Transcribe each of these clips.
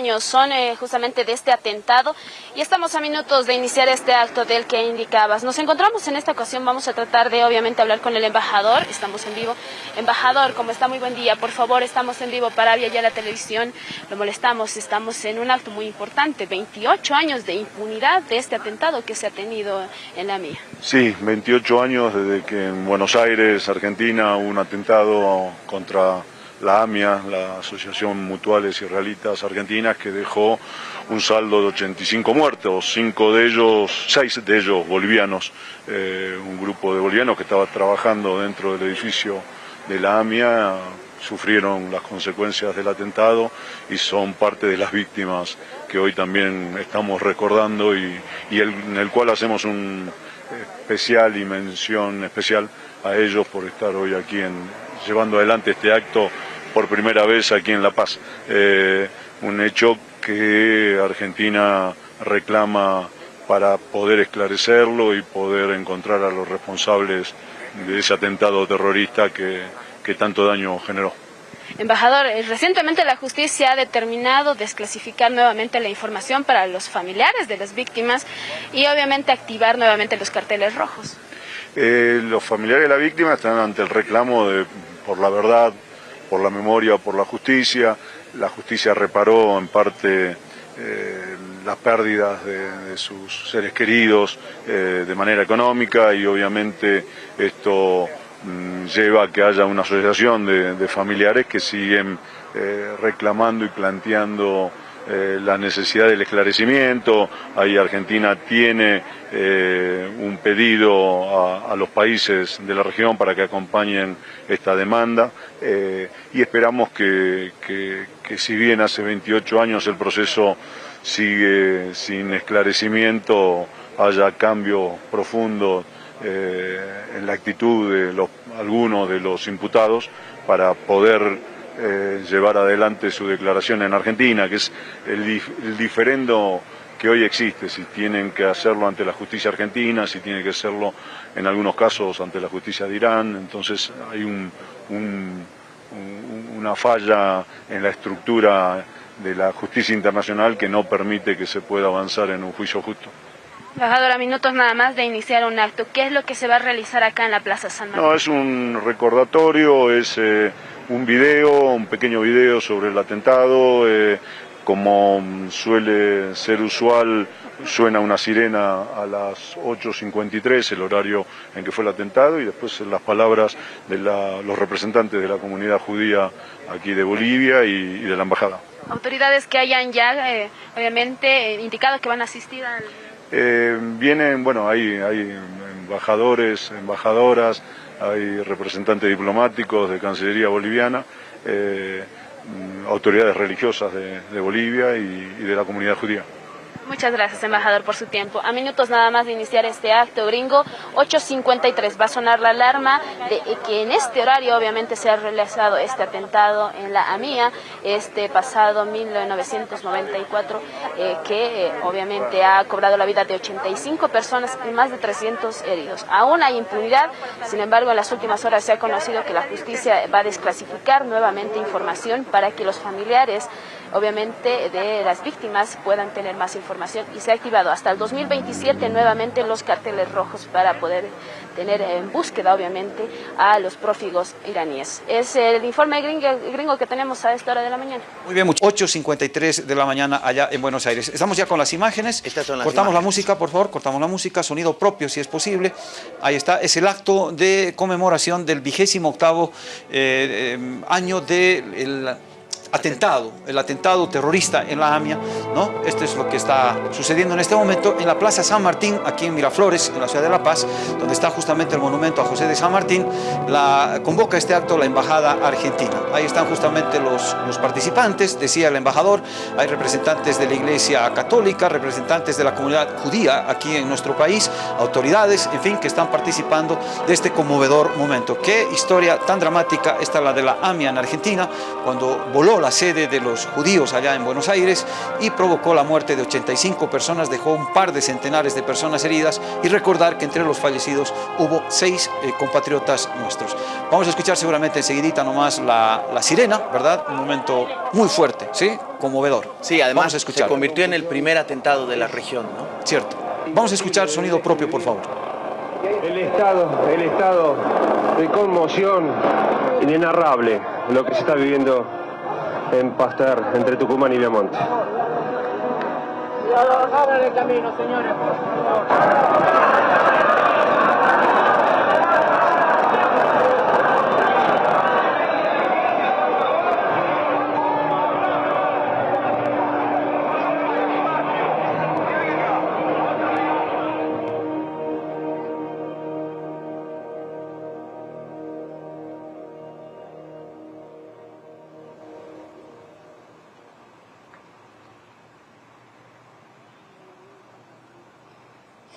años son eh, justamente de este atentado. Y estamos a minutos de iniciar este acto del que indicabas. Nos encontramos en esta ocasión, vamos a tratar de obviamente hablar con el embajador, estamos en vivo. Embajador, como está muy buen día, por favor, estamos en vivo para ya la televisión, lo molestamos, estamos en un acto muy importante, 28 años de impunidad de este atentado que se ha tenido en la mía. Sí, 28 años desde que en Buenos Aires, Argentina, un atentado contra la AMIA, la Asociación Mutuales Israelitas Argentinas, que dejó un saldo de 85 muertos, cinco de ellos, seis de ellos bolivianos, eh, un grupo de bolivianos que estaba trabajando dentro del edificio de la AMIA sufrieron las consecuencias del atentado y son parte de las víctimas que hoy también estamos recordando y, en el cual hacemos un especial y mención especial a ellos por estar hoy aquí en, llevando adelante este acto por primera vez aquí en La Paz. Eh, un hecho que Argentina reclama para poder esclarecerlo y poder encontrar a los responsables de ese atentado terrorista que, que tanto daño generó. Embajador, eh, recientemente la justicia ha determinado desclasificar nuevamente la información para los familiares de las víctimas y obviamente activar nuevamente los carteles rojos. Eh, los familiares de la víctima están ante el reclamo de, por la verdad, por la memoria, por la justicia. La justicia reparó en parte eh, las pérdidas de, sus seres queridos eh, de manera económica y obviamente esto mm, lleva a que haya una asociación de, familiares que siguen eh, reclamando y planteando eh, la necesidad del esclarecimiento. Ahí Argentina tiene eh, un pedido a, los países de la región para que acompañen esta demanda eh, y esperamos que, si bien hace 28 años el proceso sigue sin esclarecimiento, haya cambios profundos en la actitud de los, algunos de los imputados para poder eh, llevar adelante su declaración en Argentina, que es el, diferendo que hoy existe, si tienen que hacerlo ante la justicia argentina, si tienen que hacerlo en algunos casos ante la justicia de Irán, entonces hay una falla en la estructura de la justicia internacional que no permite que se pueda avanzar en un juicio justo. Embajadora, minutos nada más de iniciar un acto. ¿Qué es lo que se va a realizar acá en la Plaza San Martín? No, es un recordatorio, es eh, un video, un pequeño video sobre el atentado. Eh, como suele ser usual, suena una sirena a las 8.53, el horario en que fue el atentado, y después las palabras de los representantes de la comunidad judía aquí de Bolivia y, de la embajada. Autoridades que hayan ya, eh, obviamente, indicado que van a asistir al... Eh, vienen, bueno, hay, hay embajadores, embajadoras, hay representantes diplomáticos de Cancillería Boliviana, eh, autoridades religiosas de, Bolivia y de la comunidad judía. Muchas gracias, embajador, por su tiempo. A minutos nada más de iniciar este acto gringo, 8.53 va a sonar la alarma de que en este horario obviamente se ha realizado este atentado en la AMIA, este pasado 1994, eh, que eh, obviamente ha cobrado la vida de 85 personas y más de 300 heridos. Aún hay impunidad, sin embargo en las últimas horas se ha conocido que la justicia va a desclasificar nuevamente información para que los familiares obviamente de las víctimas puedan tener más información y se ha activado hasta el 2027 nuevamente los carteles rojos para poder tener en búsqueda obviamente a los prófugos iraníes. Es el informe gringo, que tenemos a esta hora de la mañana. Muy bien, 8.53 de la mañana allá en Buenos Aires. Estamos ya con las imágenes. cortamos la música, por favor, cortamos la música, sonido propio si es posible. Ahí está, es el acto de conmemoración del vigésimo octavo eh, eh, año del atentado, el atentado terrorista en la AMIA, ¿no? Esto es lo que está sucediendo en este momento en la Plaza San Martín, aquí en Miraflores, en la ciudad de La Paz, donde está justamente el monumento a José de San Martín, la, convoca este acto la Embajada Argentina. Ahí están justamente los, los participantes, decía el embajador, hay representantes de la Iglesia Católica, representantes de la comunidad judía aquí en nuestro país, autoridades, en fin, que están participando de este conmovedor momento. Qué historia tan dramática esta la de la AMIA en Argentina, cuando voló la sede de los judíos allá en Buenos Aires y provocó la muerte de 85 personas, dejó un par de centenares de personas heridas y recordar que entre los fallecidos hubo seis eh, compatriotas nuestros. Vamos a escuchar seguramente enseguidita nomás la, la sirena, ¿verdad? Un momento muy fuerte, ¿sí? Conmovedor. Sí, además se convirtió en el primer atentado de la región, ¿no? Cierto. Vamos a escuchar sonido propio, por favor. El estado, el estado de conmoción inenarrable, lo que se está viviendo en Pasteur, entre Tucumán y Viamonte. Abran el camino, señores, por favor.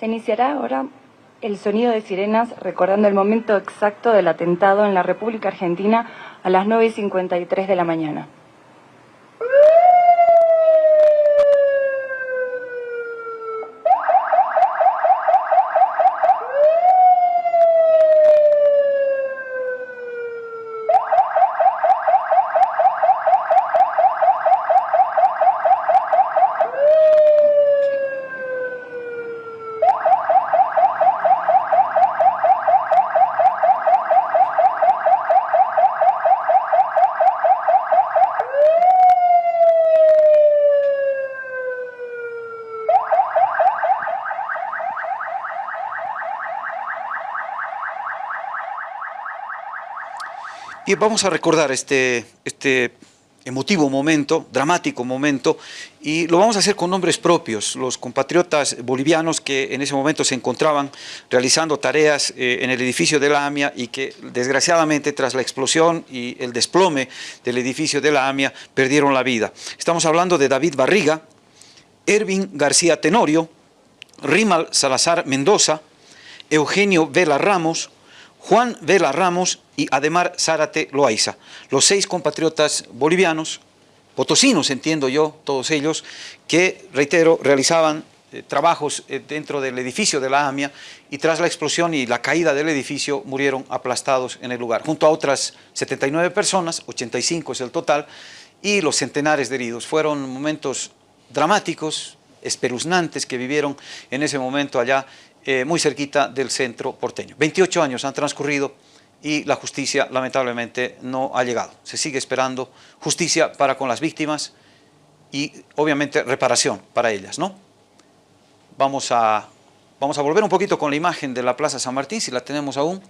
Iniciará ahora el sonido de sirenas recordando el momento exacto del atentado en la República Argentina a las 9.53 de la mañana. Y vamos a recordar este, este emotivo momento, dramático momento, y lo vamos a hacer con nombres propios, los compatriotas bolivianos que en ese momento se encontraban realizando tareas eh, en el edificio de la AMIA y que desgraciadamente tras la explosión y el desplome del edificio de la AMIA perdieron la vida. Estamos hablando de David Barriga, Ervin García Tenorio, Rimal Salazar Mendoza, Eugenio Vela Ramos, Juan Vela Ramos y Ademar Zárate Loaiza, los seis compatriotas bolivianos, potosinos entiendo yo, todos ellos, que, reitero, realizaban eh, trabajos eh, dentro del edificio de la AMIA y tras la explosión y la caída del edificio murieron aplastados en el lugar, junto a otras 79 personas, 85 es el total, y los centenares de heridos. Fueron momentos dramáticos, espeluznantes que vivieron en ese momento allá eh, muy cerquita del centro porteño. 28 años han transcurrido y la justicia lamentablemente no ha llegado. Se sigue esperando justicia para con las víctimas y obviamente reparación para ellas. ¿no? Vamos, a, vamos a volver un poquito con la imagen de la Plaza San Martín, si la tenemos aún.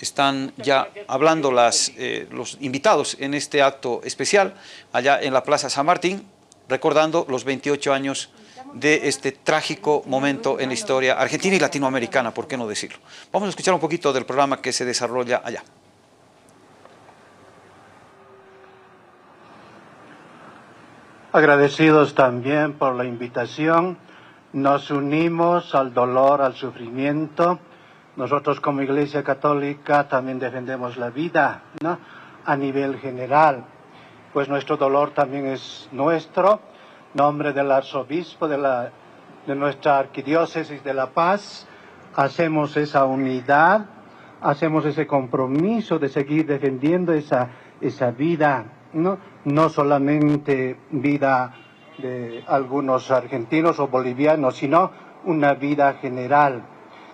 Están ya hablando las, eh, los invitados en este acto especial allá en la Plaza San Martín, recordando los 28 años de este trágico momento en la historia argentina y latinoamericana, por qué no decirlo. Vamos a escuchar un poquito del programa que se desarrolla allá. Agradecidos también por la invitación, nos unimos al dolor, al sufrimiento. Nosotros como Iglesia Católica también defendemos la vida, ¿no? A nivel general, pues nuestro dolor también es nuestro nombre del arzobispo de, la, nuestra arquidiócesis de La Paz, hacemos esa unidad, hacemos ese compromiso de seguir defendiendo esa, esa vida, ¿no? no solamente vida de algunos argentinos o bolivianos, sino una vida general.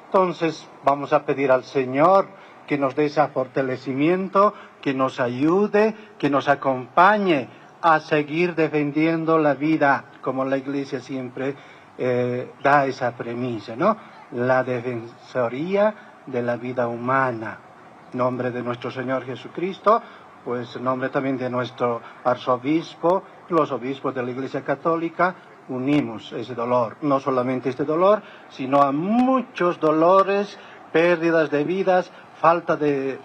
Entonces vamos a pedir al Señor que nos dé ese fortalecimiento, que nos ayude, que nos acompañe a seguir defendiendo la vida, como la Iglesia siempre eh, da esa premisa, ¿no? La defensoría de la vida humana. Nombre de nuestro Señor Jesucristo, pues nombre también de nuestro arzobispo, los obispos de la Iglesia Católica, unimos ese dolor, no solamente este dolor, sino a muchos dolores, pérdidas de vidas, falta de,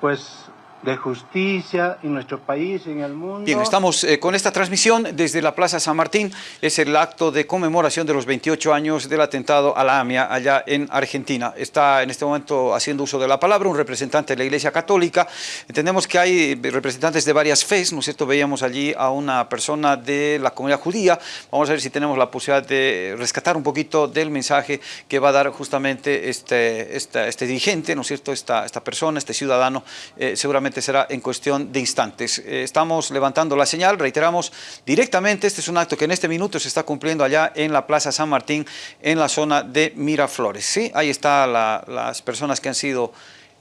pues, de justicia en nuestro país en el mundo. Bien, estamos eh, con esta transmisión desde la Plaza San Martín. Es el acto de conmemoración de los 28 años del atentado a la AMIA allá en Argentina. Está en este momento haciendo uso de la palabra un representante de la Iglesia Católica. Entendemos que hay representantes de varias fes, ¿no es cierto? Veíamos allí a una persona de la comunidad judía. Vamos a ver si tenemos la posibilidad de rescatar un poquito del mensaje que va a dar justamente este, este dirigente, ¿no es cierto? Esta, esta persona, este ciudadano, eh, seguramente será en cuestión de instantes. Eh, estamos levantando la señal, reiteramos directamente, este es un acto que en este minuto se está cumpliendo allá en la Plaza San Martín, en la zona de Miraflores. ¿sí? Ahí están las personas que han sido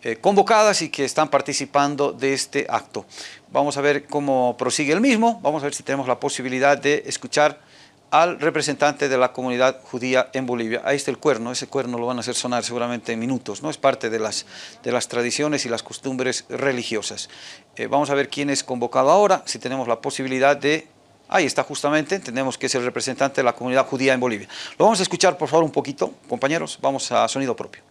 eh, convocadas y que están participando de este acto. Vamos a ver cómo prosigue el mismo, vamos a ver si tenemos la posibilidad de escuchar al representante de la comunidad judía en Bolivia. Ahí está el cuerno, ese cuerno lo van a hacer sonar seguramente en minutos, ¿no? Es parte de las, de las tradiciones y las costumbres religiosas. Eh, vamos a ver quién es convocado ahora, si tenemos la posibilidad de... Ahí está justamente, entendemos que es el representante de la comunidad judía en Bolivia. Lo vamos a escuchar por favor un poquito, compañeros, vamos a sonido propio.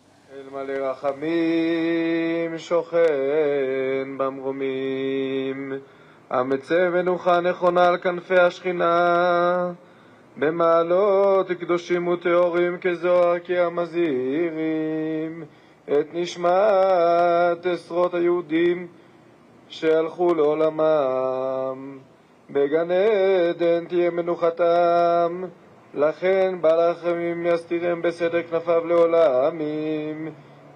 במעלות קדושים וטהורים כזוהר כי המזהירים את נשמת עשרות היהודים שהלכו לעולמם. בגן עדן תהיה מנוחתם, לכן בעל הרחמים יסתירם בסדר כנפיו לעולמים,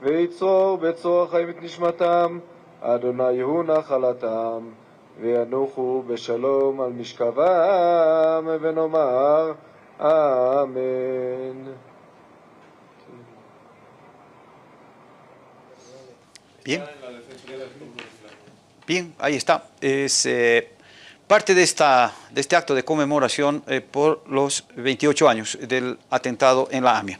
ויצרור בצרור החיים את נשמתם, אדוני הוא נחלתם. וינוחו בשלום על משכבם, ונאמר אמן. Bien. Bien, ahí está. Es eh, parte de, esta, de este acto de conmemoración eh, por los 28 años del atentado en la AMIA.